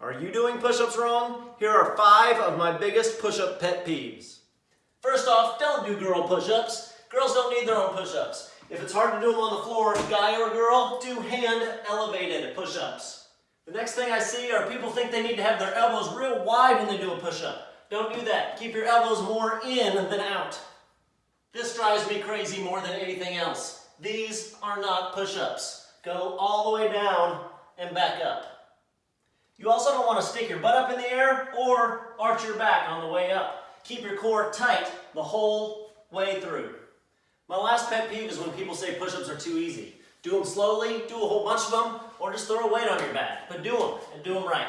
Are you doing push-ups wrong? Here are five of my biggest push-up pet peeves. First off, don't do girl push-ups. Girls don't need their own push-ups. If it's hard to do them on the floor, guy or girl, do hand elevated push-ups. The next thing I see are people think they need to have their elbows real wide when they do a push-up. Don't do that. Keep your elbows more in than out. This drives me crazy more than anything else. These are not push-ups. Go all the way down and back up. You also don't want to stick your butt up in the air or arch your back on the way up. Keep your core tight the whole way through. My last pet peeve is when people say push-ups are too easy. Do them slowly, do a whole bunch of them, or just throw a weight on your back. But do them, and do them right.